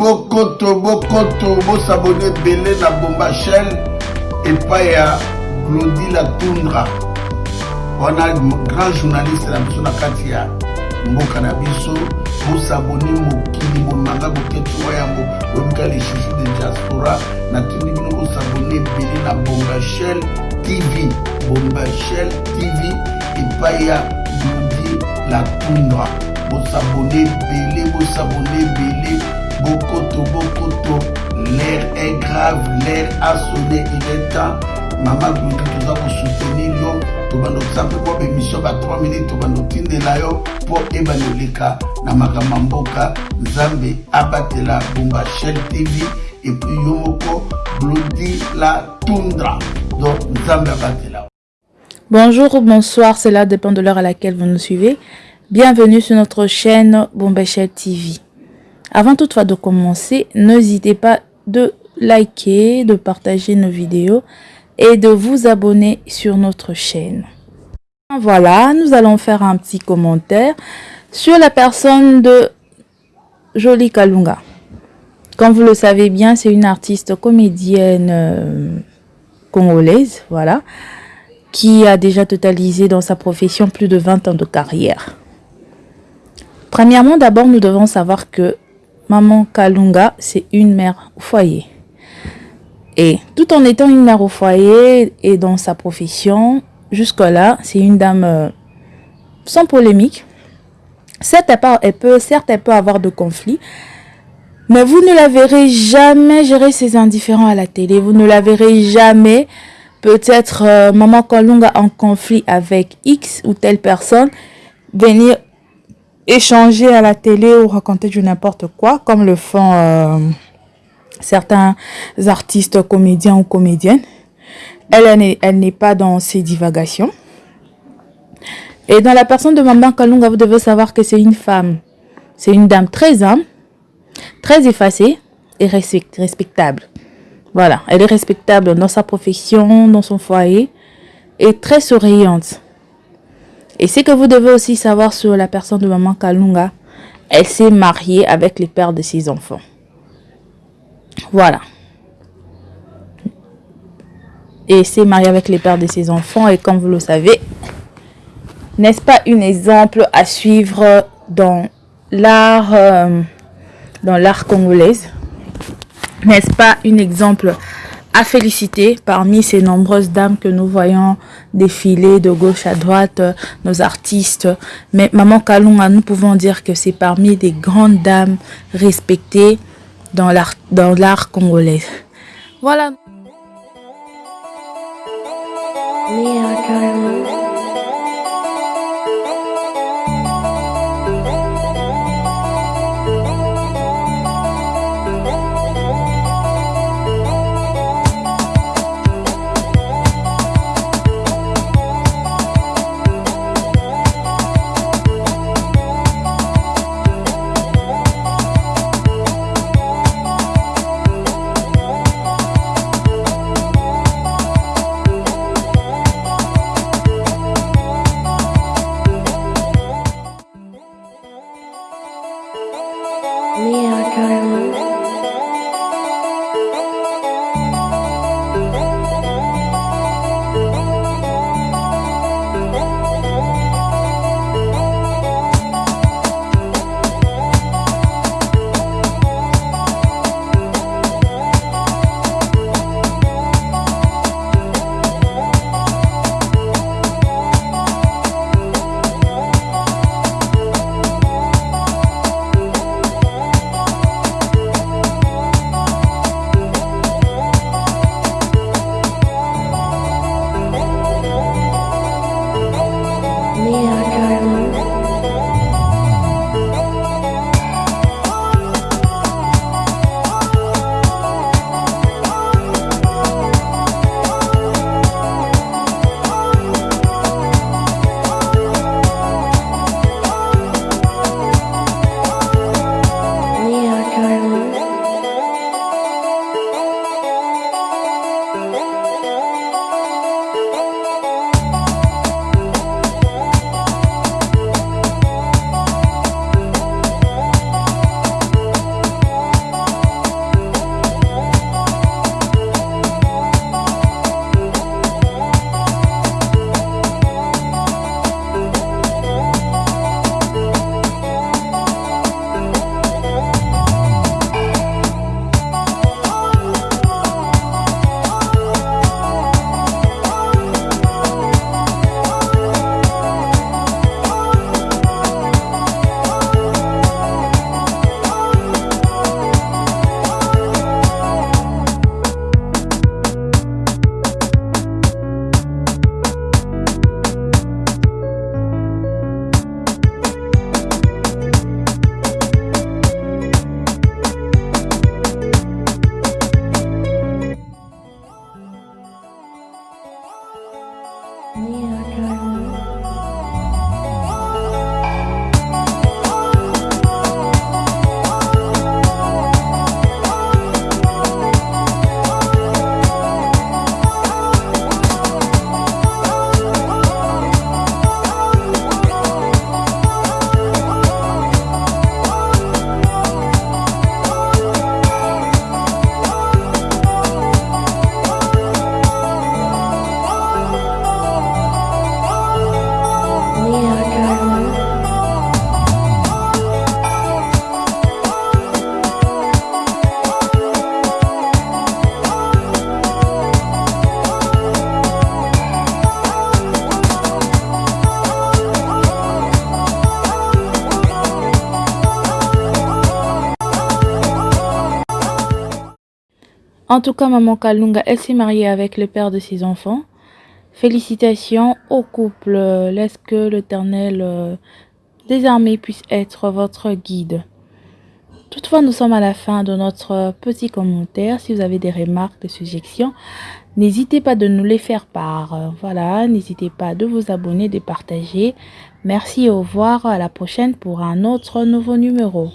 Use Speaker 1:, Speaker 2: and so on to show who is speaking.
Speaker 1: bokoto bokoto bosabone ebele na bomba shell epai ya glodi la tundra wana grand journaliste na biso na kati ya mboka na biso bosabone mokili bomanga boketuwa yango lobika les chouchous de diaspora. Natindi bino bosabone ebele na bomba shell tv bomba shell tv epai ya glodi la tundra bosabone ebele bosabone grave l'air a sonné il est temps mama glodi toza kosoutenir yo tobanda kosampe mpo bemission ba 3 minute tobanda kotindela yo mpo ebanda oleka na makambo ya mboka nzambe abatela bomba shell tv epuis yo moko glodi la
Speaker 2: Bonjour ou bonsoir, cela dépend de l'heure à laquelle vous nous suivez. Bienvenue sur notre chaîne Bombachel TV. Avant toutefois de commencer, n'hésitez pas de liker, de partager nos vidéos et de vous abonner sur notre chaîne. Voilà, nous allons faire un petit commentaire sur la personne de Jolie Kalunga. Comme vous le savez bien, c'est une artiste comédienne euh, congolaise, voilà, qui a déjà totalisé dans sa profession plus de 20 ans de carrière. Premièrement, d'abord, nous devons savoir que Maman Kalunga, c'est une mère au foyer. Et tout en étant une mère au foyer et dans sa profession, jusque-là, c'est une dame euh, sans polémique. Certes elle, peut, certes, elle peut avoir de conflits, mais vous ne la verrez jamais gérer ses indifférents à la télé. Vous ne la verrez jamais, peut-être, euh, Maman Kalunga en conflit avec X ou telle personne, venir échanger à la télé ou raconter du n'importe quoi, comme le font euh, certains artistes, comédiens ou comédiennes. Elle, elle n'est pas dans ses divagations. Et dans la personne de Maman Kalunga, vous devez savoir que c'est une femme. C'est une dame très humble, très effacée et respectable. Voilà, elle est respectable dans sa profession, dans son foyer et très souriante. Et ce que vous devez aussi savoir sur la personne de Maman Kalunga, elle s'est mariée avec les pères de ses enfants. Voilà. Et s'est mariée avec les pères de ses enfants. Et comme vous le savez, n'est-ce pas un exemple à suivre dans l'art euh, dans l'art congolaise? N'est-ce pas un exemple à féliciter parmi ces nombreuses dames que nous voyons défiler de gauche à droite, euh, nos artistes? Mais Maman Kalunga, nous pouvons dire que c'est parmi des grandes dames respectées dans l'art congolais. Voilà. Me, our dialogue. Yeah. En tout cas, Maman Kalunga, elle s'est mariée avec le père de ses enfants. Félicitations au couple. Laisse que l'Éternel euh, des armées puisse être votre guide. Toutefois, nous sommes à la fin de notre petit commentaire. Si vous avez des remarques, des suggestions, n'hésitez pas de nous les faire part. Voilà, n'hésitez pas de vous abonner, de partager. Merci, au revoir, à la prochaine pour un autre nouveau numéro.